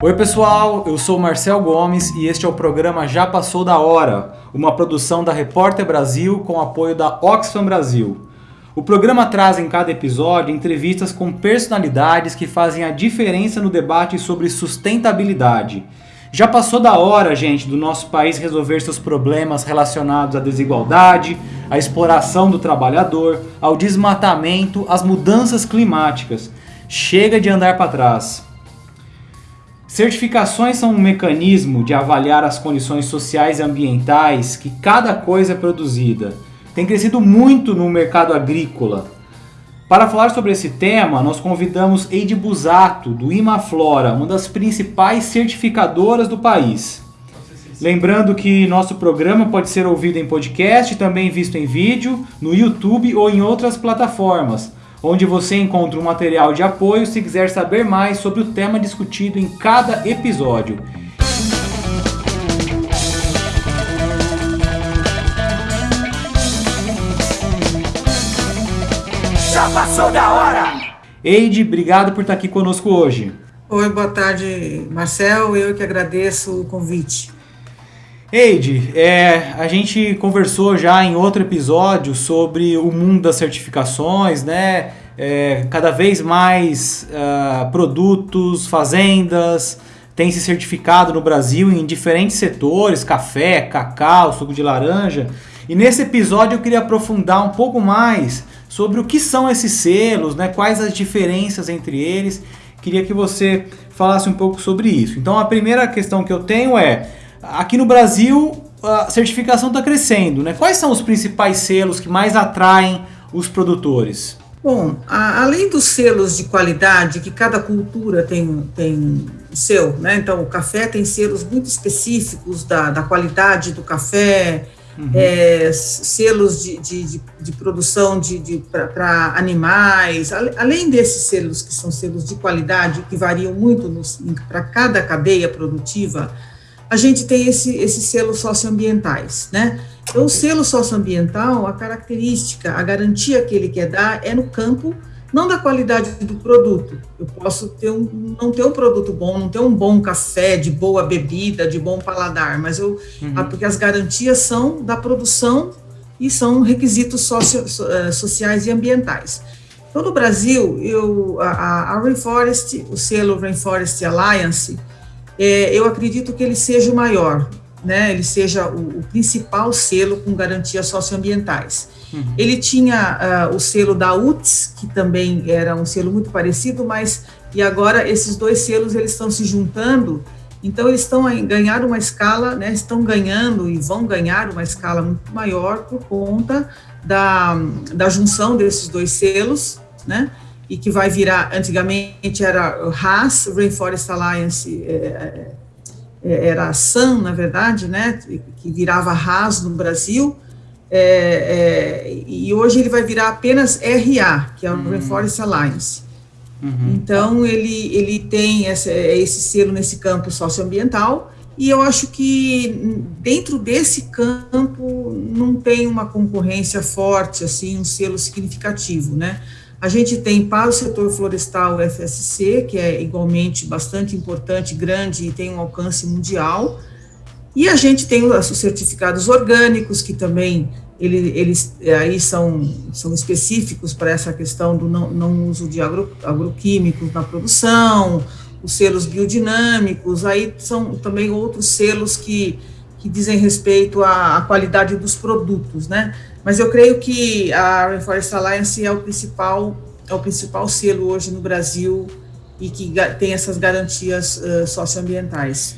Oi pessoal, eu sou Marcel Gomes e este é o programa Já Passou da Hora, uma produção da Repórter Brasil com apoio da Oxfam Brasil. O programa traz em cada episódio entrevistas com personalidades que fazem a diferença no debate sobre sustentabilidade. Já passou da hora, gente, do nosso país resolver seus problemas relacionados à desigualdade, à exploração do trabalhador, ao desmatamento, às mudanças climáticas. Chega de andar para trás. Certificações são um mecanismo de avaliar as condições sociais e ambientais que cada coisa é produzida. Tem crescido muito no mercado agrícola. Para falar sobre esse tema, nós convidamos Eide Busato, do Imaflora, uma das principais certificadoras do país. Lembrando que nosso programa pode ser ouvido em podcast, também visto em vídeo, no YouTube ou em outras plataformas onde você encontra um material de apoio se quiser saber mais sobre o tema discutido em cada episódio. Já passou da hora! Eide, obrigado por estar aqui conosco hoje. Oi, boa tarde, Marcel. Eu que agradeço o convite. Eide, é, a gente conversou já em outro episódio sobre o mundo das certificações, né? É, cada vez mais uh, produtos, fazendas têm se certificado no Brasil em diferentes setores, café, cacau, suco de laranja. E nesse episódio eu queria aprofundar um pouco mais sobre o que são esses selos, né? quais as diferenças entre eles. Queria que você falasse um pouco sobre isso. Então a primeira questão que eu tenho é Aqui no Brasil, a certificação está crescendo, né? Quais são os principais selos que mais atraem os produtores? Bom, a, além dos selos de qualidade, que cada cultura tem, tem o seu, né? Então, o café tem selos muito específicos da, da qualidade do café, uhum. é, selos de, de, de, de, produção de, de para animais, além desses selos que são selos de qualidade, que variam muito para cada cadeia produtiva, a gente tem esse, esses selos socioambientais, né? Então, o selo socioambiental, a característica, a garantia que ele quer dar é no campo, não da qualidade do produto. Eu posso ter um, não ter um produto bom, não ter um bom café, de boa bebida, de bom paladar, mas eu, uhum. porque as garantias são da produção e são requisitos socio, eh, sociais e ambientais. Então, no Brasil, eu, a, a Rainforest, o selo Rainforest Alliance, é, eu acredito que ele seja o maior, né? ele seja o, o principal selo com garantias socioambientais. Uhum. Ele tinha uh, o selo da UTS, que também era um selo muito parecido, mas e agora esses dois selos eles estão se juntando, então eles estão a ganhar uma escala, né, estão ganhando e vão ganhar uma escala muito maior por conta da, da junção desses dois selos, né? E que vai virar, antigamente era RAS, Rainforest Alliance, é, era a SAM, na verdade, né, que virava RAS no Brasil, é, é, e hoje ele vai virar apenas RA, que é o uhum. Rainforest Alliance. Uhum. Então, ele, ele tem esse, esse selo nesse campo socioambiental, e eu acho que dentro desse campo não tem uma concorrência forte, assim, um selo significativo, né? A gente tem para o setor florestal o FSC, que é igualmente bastante importante, grande e tem um alcance mundial. E a gente tem os certificados orgânicos, que também ele, eles aí são, são específicos para essa questão do não, não uso de agro, agroquímicos na produção, os selos biodinâmicos, aí são também outros selos que, que dizem respeito à, à qualidade dos produtos, né? Mas eu creio que a Rainforest Alliance é o principal, é o principal selo hoje no Brasil e que tem essas garantias uh, socioambientais.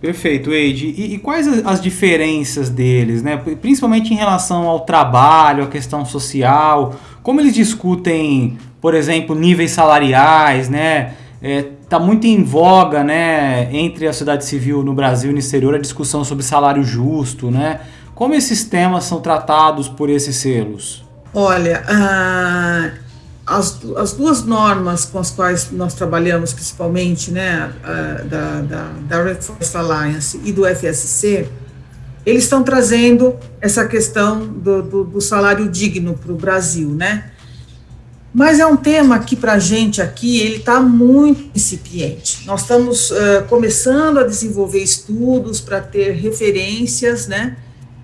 Perfeito, Eide. E, e, quais as diferenças deles, né? Principalmente em relação ao trabalho, a questão social, como eles discutem, por exemplo, níveis salariais, né? É, tá muito em voga, né, entre a sociedade civil no Brasil e no exterior a discussão sobre salário justo, né? Como esses temas são tratados por esses selos? Olha, uh, as, as duas normas com as quais nós trabalhamos, principalmente, né, da, da, da Red Forest Alliance e do FSC, eles estão trazendo essa questão do, do, do salário digno para o Brasil, né? Mas é um tema que para a gente aqui ele está muito incipiente. Nós estamos uh, começando a desenvolver estudos para ter referências, né,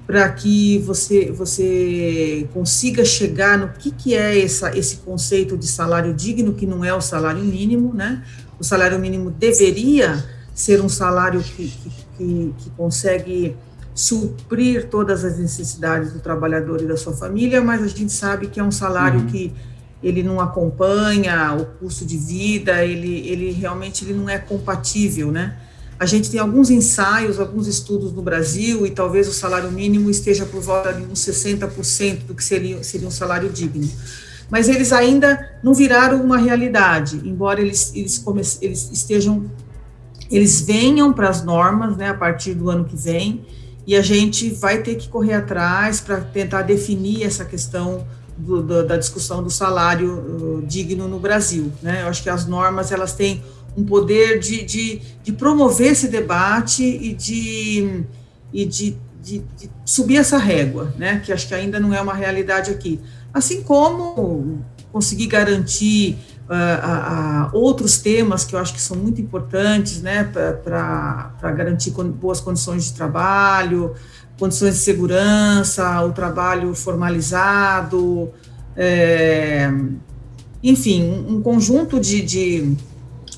para que você você consiga chegar no que, que é essa, esse conceito de salário digno, que não é o salário mínimo, né? O salário mínimo deveria ser um salário que, que, que, consegue suprir todas as necessidades do trabalhador e da sua família, mas a gente sabe que é um salário uhum. que ele não acompanha o custo de vida, ele, ele realmente ele não é compatível, né? A gente tem alguns ensaios, alguns estudos no Brasil, e talvez o salário mínimo esteja por volta de uns 60% do que seria, seria um salário digno. Mas eles ainda não viraram uma realidade, embora eles, eles, eles estejam, eles venham para as normas né, a partir do ano que vem, e a gente vai ter que correr atrás para tentar definir essa questão do, do, da discussão do salário uh, digno no Brasil. Né? Eu acho que as normas elas têm um poder de, de, de promover esse debate e de, e de, de, de, subir essa régua, né? que acho que ainda não é uma realidade aqui. Assim como conseguir garantir uh, a, a outros temas que eu acho que são muito importantes né? para garantir boas condições de trabalho, condições de segurança, o trabalho formalizado, é, enfim, um, conjunto de, de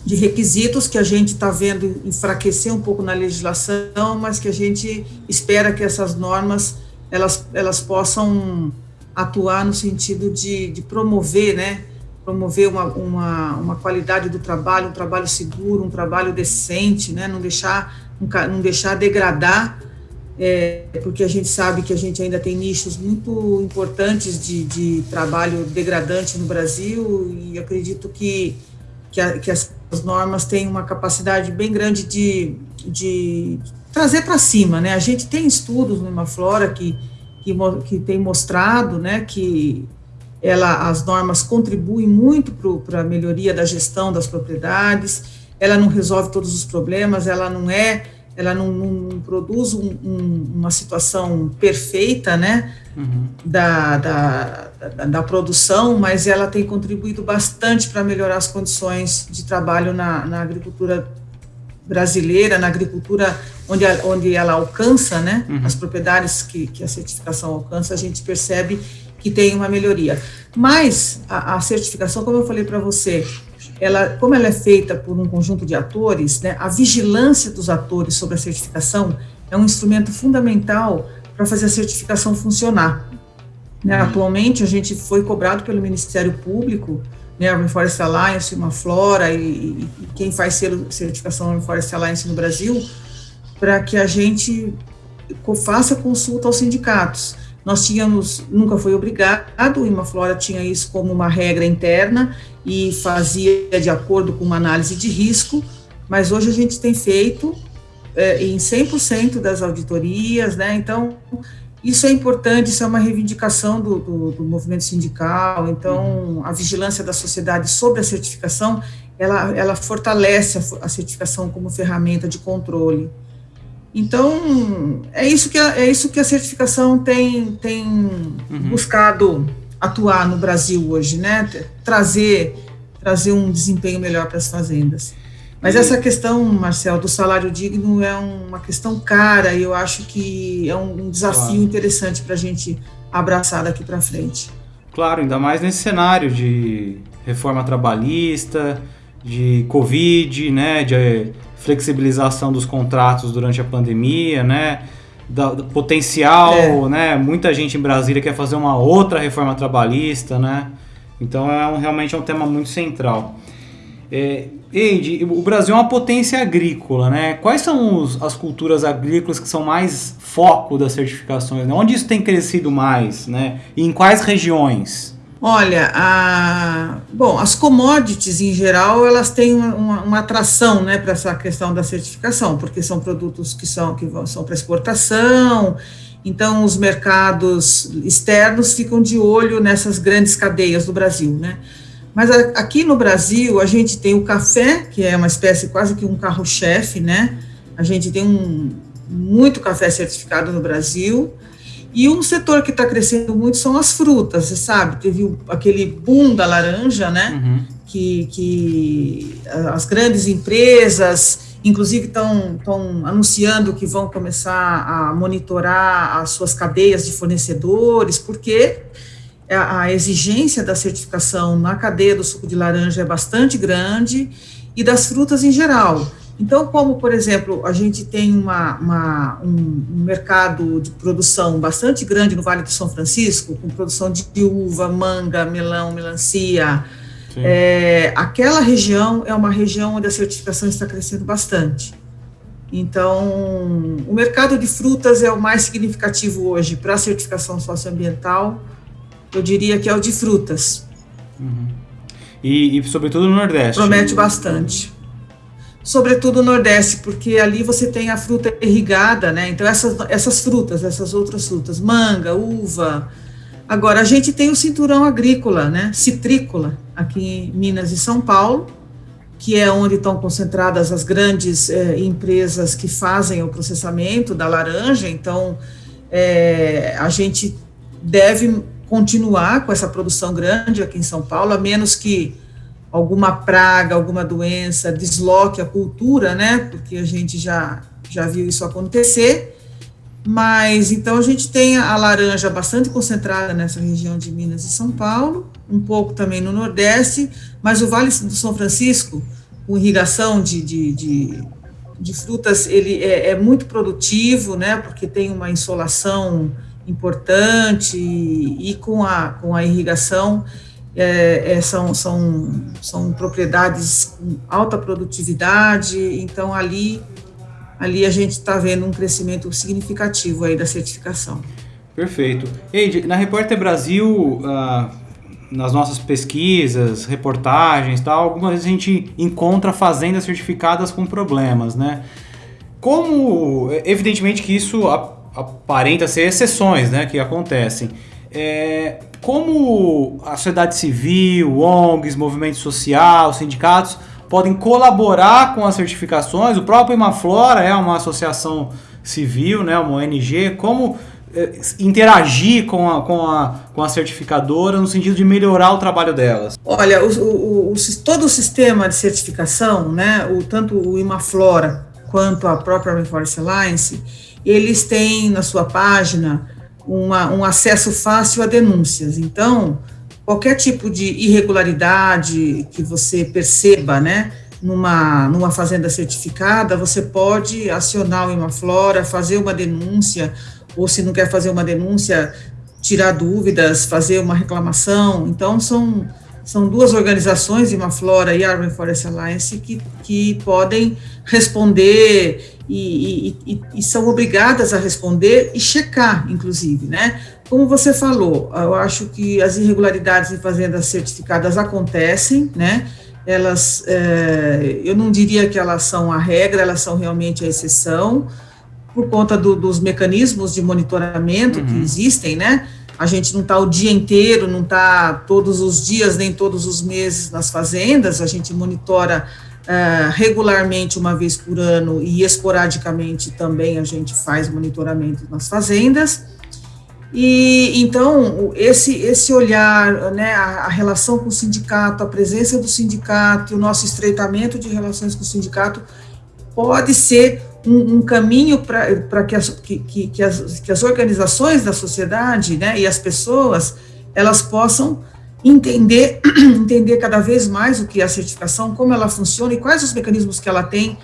de requisitos que a gente está vendo enfraquecer um pouco na legislação, mas que a gente espera que essas normas elas, elas possam atuar no sentido de, de promover, né, promover uma, uma, uma, qualidade do trabalho, um trabalho seguro, um trabalho decente, né, não deixar, não deixar degradar, é, porque a gente sabe que a gente ainda tem nichos muito importantes de, de trabalho degradante no Brasil e acredito que, que, a, que as as normas têm uma capacidade bem grande de, de trazer para cima, né? A gente tem estudos no Imaflora que, que, que tem mostrado, né, que ela, as normas contribuem muito para a melhoria da gestão das propriedades, ela não resolve todos os problemas, ela não é ela não, não produz um, um, uma situação perfeita, né, uhum. da, da, da, da, produção, mas ela tem contribuído bastante para melhorar as condições de trabalho na, na agricultura brasileira, na agricultura onde, onde ela alcança, né, uhum. as propriedades que, que a certificação alcança, a gente percebe que tem uma melhoria. Mas a, a certificação, como eu falei para você, ela, como ela é feita por um conjunto de atores, né, a vigilância dos atores sobre a certificação é um instrumento fundamental para fazer a certificação funcionar. Né, uhum. atualmente, a gente foi cobrado pelo Ministério Público, né, a Forest Alliance, uma Flora e, e, quem faz certificação Forest Alliance no Brasil, para que a gente faça consulta aos sindicatos. Nós tínhamos, nunca foi obrigado, o Imaflora tinha isso como uma regra interna e fazia de acordo com uma análise de risco, mas hoje a gente tem feito é, em 100% das auditorias, né? Então, isso é importante, isso é uma reivindicação do, do, do, movimento sindical, então a vigilância da sociedade sobre a certificação, ela, ela fortalece a, a certificação como ferramenta de controle. Então, é isso que a, é isso que a certificação tem, tem uhum. buscado atuar no Brasil hoje, né? Trazer, trazer um desempenho melhor para as fazendas. Mas e... essa questão, Marcel, do salário digno é uma questão cara e eu acho que é um, desafio claro. interessante para a gente abraçar daqui para frente. Claro, ainda mais nesse cenário de reforma trabalhista, de Covid, né, de flexibilização dos contratos durante a pandemia, né? Da, do potencial, é. né? Muita gente em Brasília quer fazer uma outra reforma trabalhista, né? Então é um, realmente é um tema muito central. É, Eide, o Brasil é uma potência agrícola, né? Quais são os, as culturas agrícolas que são mais foco das certificações? Né? Onde isso tem crescido mais, né? E em quais regiões? Olha, a, bom, as commodities em geral elas têm uma, uma atração, né, para essa questão da certificação, porque são produtos que são que são para exportação. Então, os mercados externos ficam de olho nessas grandes cadeias do Brasil, né? Mas a, aqui no Brasil a gente tem o café, que é uma espécie quase que um carro-chefe, né? A gente tem um muito café certificado no Brasil. E um setor que está crescendo muito são as frutas, você sabe, teve aquele boom da laranja, né? Uhum. Que, que as grandes empresas, inclusive, estão anunciando que vão começar a monitorar as suas cadeias de fornecedores, porque a, a exigência da certificação na cadeia do suco de laranja é bastante grande e das frutas em geral. Então, como, por exemplo, a gente tem uma, uma, um, um, mercado de produção bastante grande no Vale do São Francisco, com produção de uva, manga, melão, melancia, é, aquela região é uma região onde a certificação está crescendo bastante. Então, o mercado de frutas é o mais significativo hoje para a certificação socioambiental, eu diria que é o de frutas. Uhum. E, e, sobretudo no Nordeste. Promete bastante sobretudo no Nordeste, porque ali você tem a fruta irrigada, né? Então, essas, essas frutas, essas outras frutas, manga, uva. Agora, a gente tem o cinturão agrícola, né? Citrícola, aqui em Minas e São Paulo, que é onde estão concentradas as grandes é, empresas que fazem o processamento da laranja. Então, é, a gente deve continuar com essa produção grande aqui em São Paulo, a menos que alguma praga, alguma doença desloque a cultura, né? Porque a gente já, já viu isso acontecer. Mas então a gente tem a laranja bastante concentrada nessa região de Minas e São Paulo, um pouco também no Nordeste, mas o Vale do São Francisco, com irrigação de, de, de, de frutas, ele é, é, muito produtivo, né? Porque tem uma insolação importante e, e com, a, com a irrigação é, é, são, são, são propriedades com alta produtividade, então ali, ali a gente está vendo um crescimento significativo aí da certificação. Perfeito. Eide, na Repórter Brasil, ah, nas nossas pesquisas, reportagens tal, algumas vezes a gente encontra fazendas certificadas com problemas, né? Como, evidentemente que isso aparenta ser exceções, né, que acontecem. É, como a sociedade civil, ONGs, movimento social, sindicatos podem colaborar com as certificações? O próprio Imaflora é uma associação civil, né, uma ONG. Como é, interagir com a, com, a, com a certificadora no sentido de melhorar o trabalho delas? Olha, o, o, o, todo o sistema de certificação, né, o, tanto o Imaflora quanto a própria Rainforest Alliance, eles têm na sua página uma, um acesso fácil a denúncias. Então, qualquer tipo de irregularidade que você perceba, né, numa, numa fazenda certificada, você pode acionar o Imaflora, fazer uma denúncia, ou se não quer fazer uma denúncia, tirar dúvidas, fazer uma reclamação. Então, são, são duas organizações, Imaflora e Arbour Forest Alliance, que, que podem responder e, e, e, são obrigadas a responder e checar, inclusive, né? Como você falou, eu acho que as irregularidades em fazendas certificadas acontecem, né? Elas, é, eu não diria que elas são a regra, elas são realmente a exceção, por conta do, dos mecanismos de monitoramento uhum. que existem, né? A gente não está o dia inteiro, não está todos os dias, nem todos os meses nas fazendas, a gente monitora Uh, regularmente uma vez por ano e esporadicamente também a gente faz monitoramento nas fazendas. E então esse esse olhar, né, a, a, relação com o sindicato, a presença do sindicato, o nosso estreitamento de relações com o sindicato pode ser um, um caminho para que, as, que, que, as, que as organizações da sociedade, né, e as pessoas elas possam entender, entender cada vez mais o que é a certificação, como ela funciona e quais os mecanismos que ela tem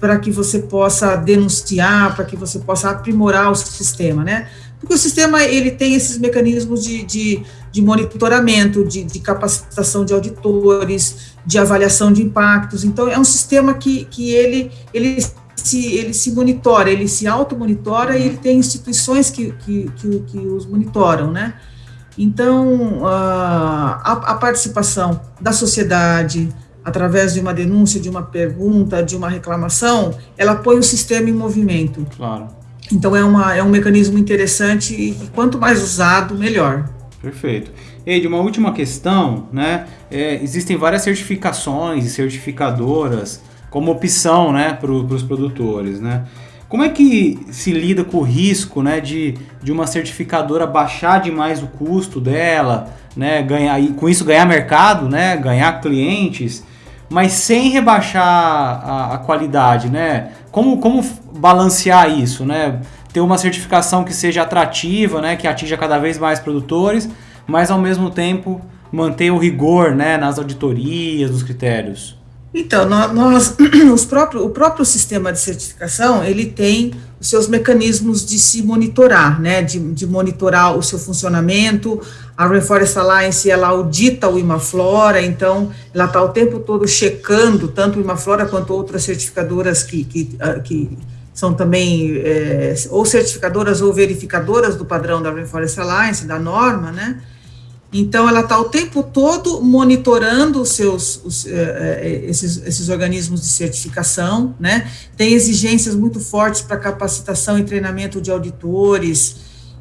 para que você possa denunciar, para que você possa aprimorar o sistema, né? Porque o sistema, ele tem esses mecanismos de, de, de monitoramento, de, de, capacitação de auditores, de avaliação de impactos, então é um sistema que, que ele, ele, se, ele se monitora, ele se auto-monitora e ele tem instituições que, que, que, que os monitoram, né? Então, a, a participação da sociedade, através de uma denúncia, de uma pergunta, de uma reclamação, ela põe o sistema em movimento. Claro. Então, é, uma, é um mecanismo interessante e quanto mais usado, melhor. Perfeito. Eide, uma última questão, né? É, existem várias certificações e certificadoras como opção, né, para os produtores, né? Como é que se lida com o risco né, de, de uma certificadora baixar demais o custo dela, né, ganhar, e com isso ganhar mercado, né, ganhar clientes, mas sem rebaixar a, a qualidade? Né? Como, como balancear isso? Né? Ter uma certificação que seja atrativa, né, que atinja cada vez mais produtores, mas ao mesmo tempo manter o rigor né, nas auditorias, nos critérios? Então, nós, os próprios, o próprio sistema de certificação, ele tem os seus mecanismos de se monitorar, né, de, de monitorar o seu funcionamento, a Reforest Alliance, ela audita o Imaflora, então, ela está o tempo todo checando, tanto o Imaflora quanto outras certificadoras que, que, ah, que são também é, ou certificadoras ou verificadoras do padrão da Reforest Alliance, da norma, né, então, ela está o tempo todo monitorando os seus, os, uh, esses, esses organismos de certificação, né? Tem exigências muito fortes para capacitação e treinamento de auditores,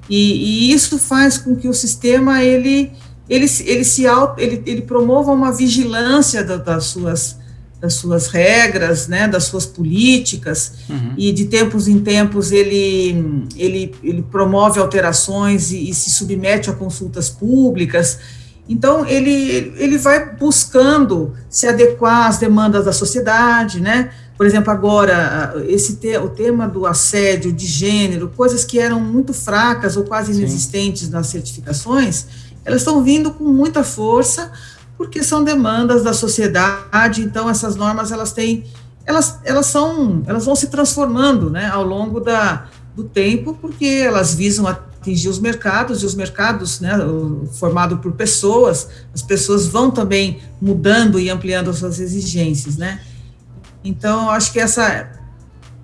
e, e, isso faz com que o sistema, ele, ele, ele, se ele, ele promova uma vigilância da, das suas das suas regras, né, das suas políticas, uhum. e de tempos em tempos ele, ele, ele promove alterações e, e, se submete a consultas públicas. Então, ele, ele vai buscando se adequar às demandas da sociedade, né? Por exemplo, agora, esse te, o tema do assédio de gênero, coisas que eram muito fracas ou quase inexistentes Sim. nas certificações, elas estão vindo com muita força, porque são demandas da sociedade, então essas normas elas têm, elas, elas são, elas vão se transformando, né, ao longo da, do tempo, porque elas visam atingir os mercados, e os mercados, né, formado por pessoas, as pessoas vão também mudando e ampliando as suas exigências, né, então, eu acho que essa,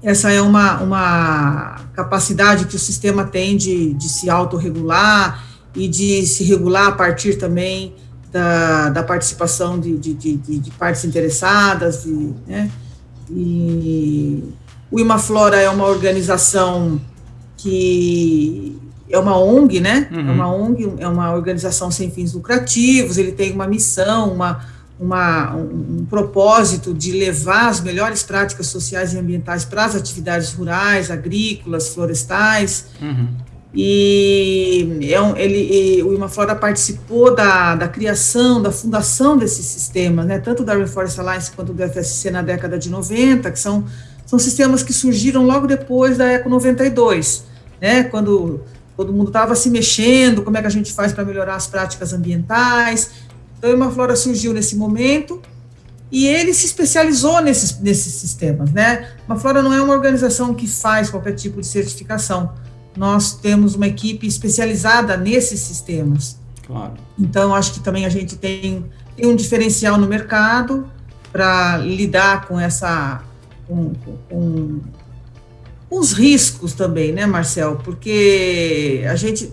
essa é uma, uma capacidade que o sistema tem de, de se autorregular e de se regular a partir também da, da participação de, de, de, de, partes interessadas, de, né? e o Imaflora é uma organização que é uma ONG, né? Uhum. É uma ONG, é uma organização sem fins lucrativos, ele tem uma missão, uma, uma, um, um propósito de levar as melhores práticas sociais e ambientais para as atividades rurais, agrícolas, florestais. Uhum. E é um, ele, e o Imaflora participou da, da criação, da fundação desses sistemas, né, tanto da Reforest Alliance quanto do FSC na década de 90, que são, são sistemas que surgiram logo depois da Eco 92, né, quando todo mundo estava se mexendo, como é que a gente faz para melhorar as práticas ambientais. Então, o Imaflora surgiu nesse momento e ele se especializou nesses, nesses sistemas. Né? Imaflora não é uma organização que faz qualquer tipo de certificação, nós temos uma equipe especializada nesses sistemas. Claro. Então, acho que também a gente tem, tem um diferencial no mercado para lidar com essa. Com, com, com, os riscos também, né, Marcel? Porque a gente.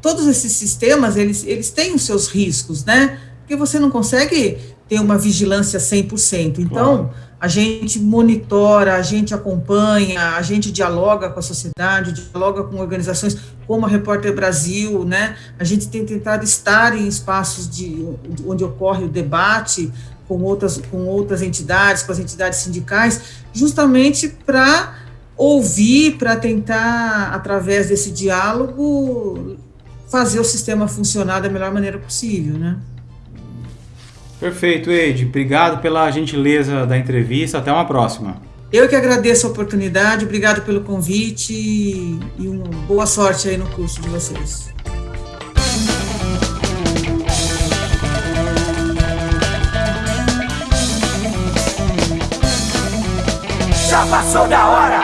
Todos esses sistemas, eles, eles têm os seus riscos, né? Porque você não consegue ter uma vigilância 100%. Então. Claro a gente monitora, a gente acompanha, a gente dialoga com a sociedade, dialoga com organizações como a Repórter Brasil, né? A gente tem tentado estar em espaços de, onde ocorre o debate com outras, com outras entidades, com as entidades sindicais, justamente para ouvir, para tentar, através desse diálogo, fazer o sistema funcionar da melhor maneira possível, né? Perfeito, Eide. Obrigado pela gentileza da entrevista. Até uma próxima. Eu que agradeço a oportunidade, obrigado pelo convite e uma boa sorte aí no curso de vocês. Já passou da hora!